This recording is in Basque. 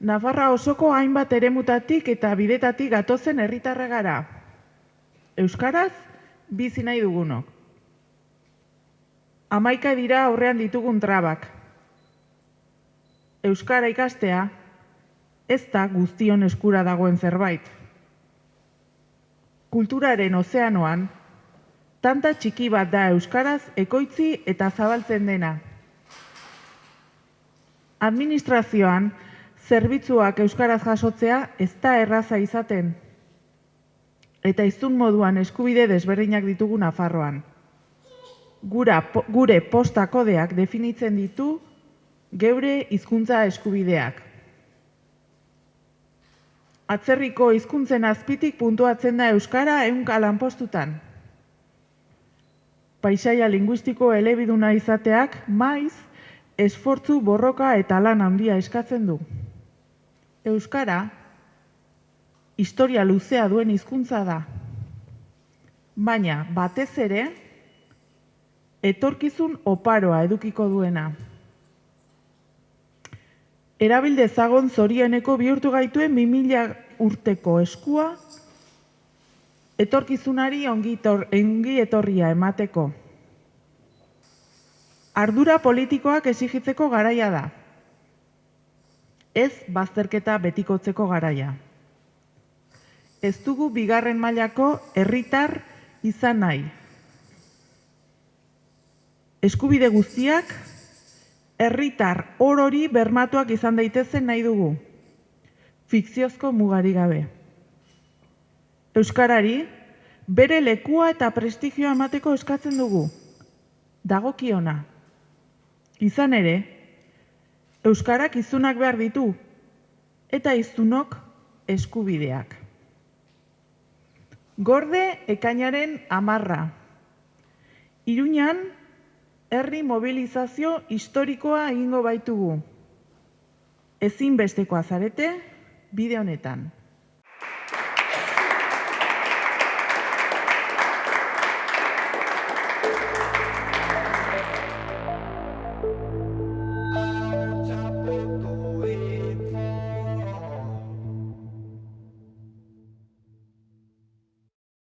Nafarra osoko hainbat eremutatik eta bidetatik gatozen herritarra gara. Euskaraz, bizi nahi dugunok. Amaika dira aurrean ditugun trabak. Euskara ikastea, ez da guztion eskura dagoen zerbait. Kulturaren ozeanoan, tanta txiki bat da Euskaraz ekoitzi eta zabaltzen dena. Administrazioan, zerbitzuak Euskaraz jasotzea ez da erraza izaten. Eta izun moduan eskubide desberdinak ditugu Nafarroan. Gura, po, gure posta kodeak definitzen ditu geure hizkuntza eskubideak. Atzerriko hizkuntzen azpitik puntuatzen da Euskara ehunka lanpostutan. Paisaia linguistiko elebiduna izateak maiz esfortzu borroka eta lan handia eskatzen du. Euskara historia luzea duen hizkuntza da. Baina batez ere etorkizun oparoa edukiko duena. Erabilde zagon zorieneko bihurtu gaituen 2000 urteko eskua etorkizunari ongi, tor, ongi etorria emateko. Ardura politikoak esigitzeko garaia da. Ez bazterketa betikotzeko garaia. Ez dugu bigarren mailako herritar izan nahi. Eskubide guztiak herritar orori bermatuak izan daitezen nahi dugu. Fikziozko mugari gabe. Euskarari bere lekua eta prestigioa emateko eskatzen dugu. Dagokiona. Izan ere, Euskarak izunak behar ditu eta izunok eskubideak. Gorde ekainaren amarra. Iruñan, herri mobilizazio historikoa egingo baitugu. Ezin bestekoa zarete, bide honetan.